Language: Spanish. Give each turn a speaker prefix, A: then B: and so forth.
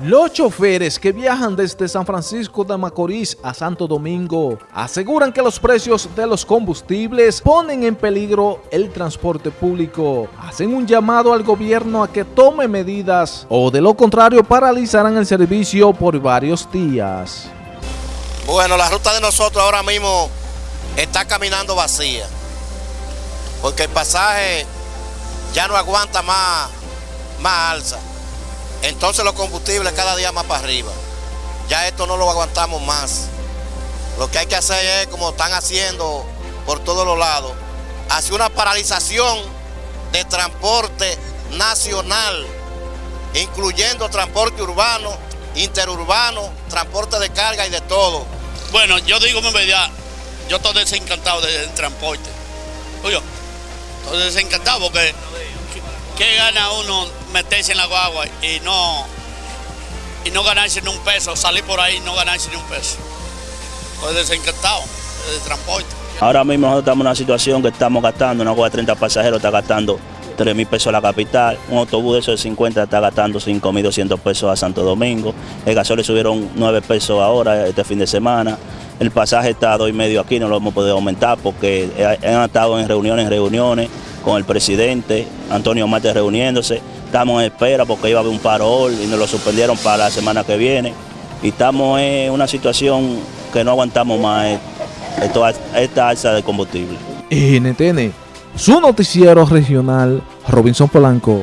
A: Los choferes que viajan desde San Francisco de Macorís a Santo Domingo aseguran que los precios de los combustibles ponen en peligro el transporte público. Hacen un llamado al gobierno a que tome medidas o de lo contrario paralizarán el servicio por varios días.
B: Bueno, la ruta de nosotros ahora mismo está caminando vacía porque el pasaje ya no aguanta más, más alza. Entonces los combustibles cada día más para arriba. Ya esto no lo aguantamos más. Lo que hay que hacer es, como están haciendo por todos los lados, hacer una paralización de transporte nacional, incluyendo transporte urbano, interurbano, transporte de carga y de todo.
C: Bueno, yo digo mi verdad, yo estoy desencantado del transporte. Oye, estoy desencantado porque ¿qué gana uno meterse en la guagua y no, y no ganarse ni un peso, salir por ahí y no ganarse ni un peso? Estoy desencantado del transporte.
D: Ahora mismo nosotros estamos en una situación que estamos gastando, una guagua de 30 pasajeros está gastando 3 mil pesos a la capital, un autobús de esos de 50 está gastando 5 mil 200 pesos a Santo Domingo, el gasol subieron 9 pesos ahora este fin de semana, el pasaje está a 2 y medio aquí, no lo hemos podido aumentar porque han estado en reuniones, reuniones con el presidente, Antonio Mate reuniéndose, estamos en espera porque iba a haber un paro y nos lo suspendieron para la semana que viene y estamos en una situación que no aguantamos más esta alza de combustible.
A: NTN, su noticiero regional, Robinson Polanco.